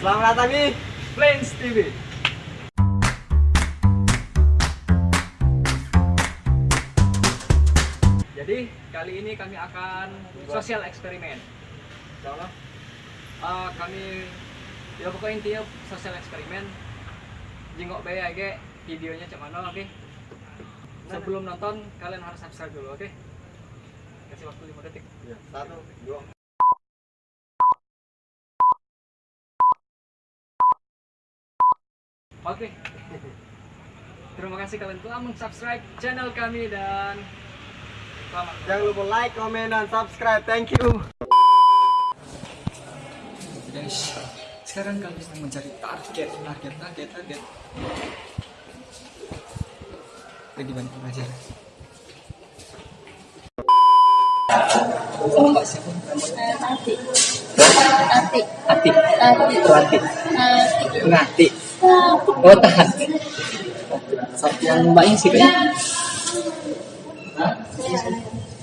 Selamat datang di Plains TV. Jadi kali ini kami akan sosial eksperimen. Insyaallah. Eh, kami ya pokoknya intinya sosial eksperimen. Jengok BAG videonya cek mana oke? Sebelum nonton kalian harus subscribe dulu oke? Kasih waktu 5 detik. Ya, satu, dua. Oke. Terima kasih kalian telah mensubscribe channel kami dan selamat. Jangan lupa like, comment, dan subscribe. Thank you. Guys, sekarang kalian sedang mencari target, target, target, target. Lagi banyak belajar. Oh, Mbak siapa namanya? Tati. Tati. Oh, tahan. Yang mbaknya sih kayaknya.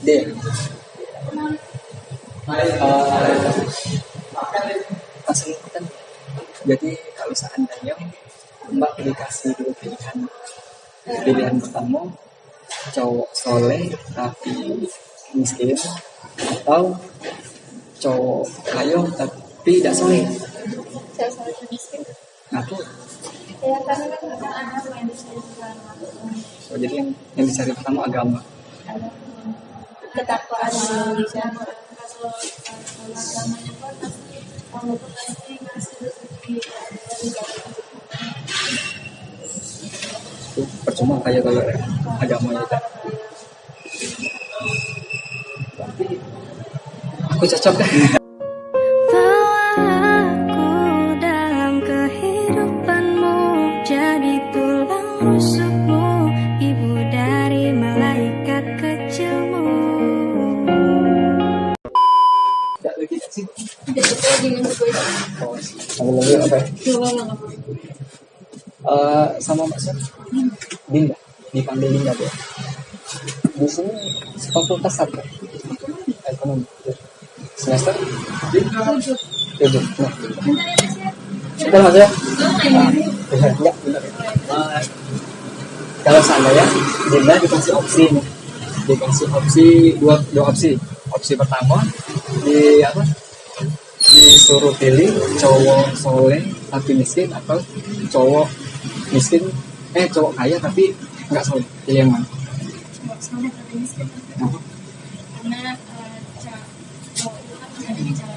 D. ikutan. Jadi kalau seandainya Mbak dikasih dua pilihan, pilihan pertama cowok soleh tapi miskin atau cowok kaya tapi tidak soleh. Saya selalu miskin. Aku Ya karena kan agama oh, jadi yang, yang dicari pertama agama. ketakwaan di Indonesia. Kalau agamanya pun pasti Allah tuh pasti ngasih rezeki dari Itu percuma kayak kalau agamanya itu. Aku cocok Jadi tulang rusukmu Ibu dari malaikat kecilmu Tidak lagi sih. Oh, lagi apa? Eh, sama Mbak Sir. Dinda. Dipanggil Dinda ya. Di sini fakultas apa? Ekonomi. Semester? Tujuh. Tujuh. Nah, ya Mas ya. Enggak, kalau seandainya Dinda dikasih opsi nih. dikasih opsi dua dua opsi. Opsi pertama di apa? Disuruh pilih cowok soleh tapi miskin atau cowok miskin eh cowok kaya tapi nggak soleh. Pilih yang mana? Cowok soleh tapi miskin. Karena eh, cowok itu kan punya dengan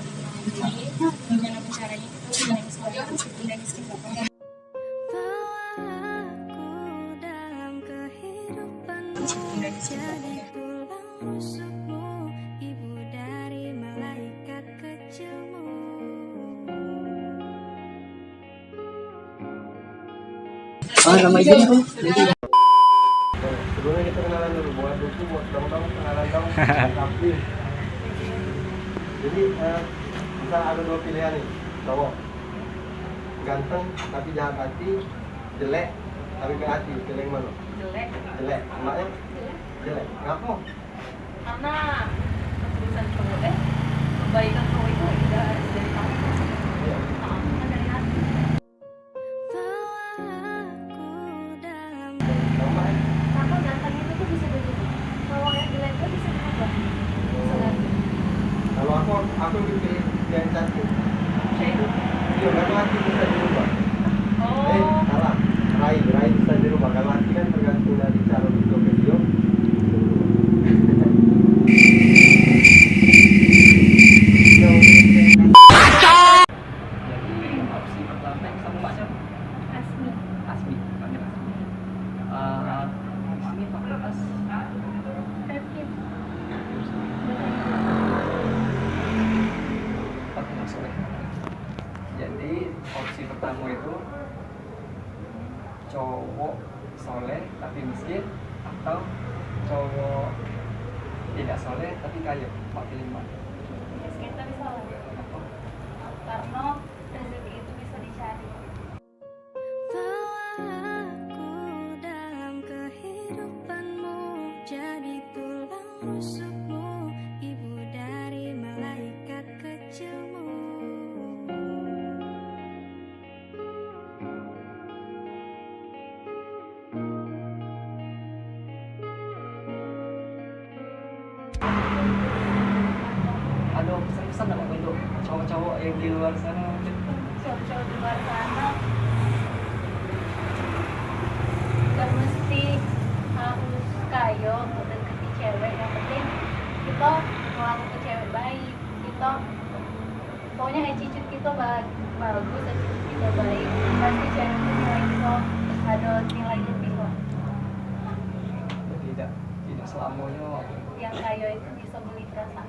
Jadi tulang rusukmu Ibu dari malaikat kecilmu. Ah nama Sebelumnya kita kenalan dulu, buat buku, buat dong-dong, kenalan dong, tapi Jadi, eh, bisa ada dua pilihan nih, cowok. Ganteng, tapi jahat hati Jelek, tapi baik hati, pilih yang mana? jelek. Jelek? Jelek, karena cowok eh kebaikan cowok itu tidak harus dari kamu Iya. kan dari hati Bawa aku dalam Kalau mbaknya? karena ganteng itu tuh bisa berubah cowok yang jelek itu bisa berubah bisa ganti Kalau aku, aku pilih yang cantik Iya, kalau hati bisa dirubah Eh, oh salah. Rai, Rai bisa dirubah. Kalau hati kan tergantung dari cara bentuk video. jadi opsi pertama yang sama mbak siapa Asmi Asmi panggil Asmi Eh, Asmi fakultas Perfil fakultas soleh jadi opsi pertama itu cowok soleh tapi miskin atau cowok tidak soleh tapi kaya pak pilih cowok-cowok yang di luar sana mungkin. Cowok-cowok di luar sana. Gak mesti harus kayo untuk deketi cewek. Yang penting kita ngelakuin cewek baik. Kita pokoknya attitude kita ba- bagus attitude kita baik. Pasti cewek itu nilai kita ada nilai lebih kok tidak tidak selamanya. Yang kayo itu bisa beli perasaan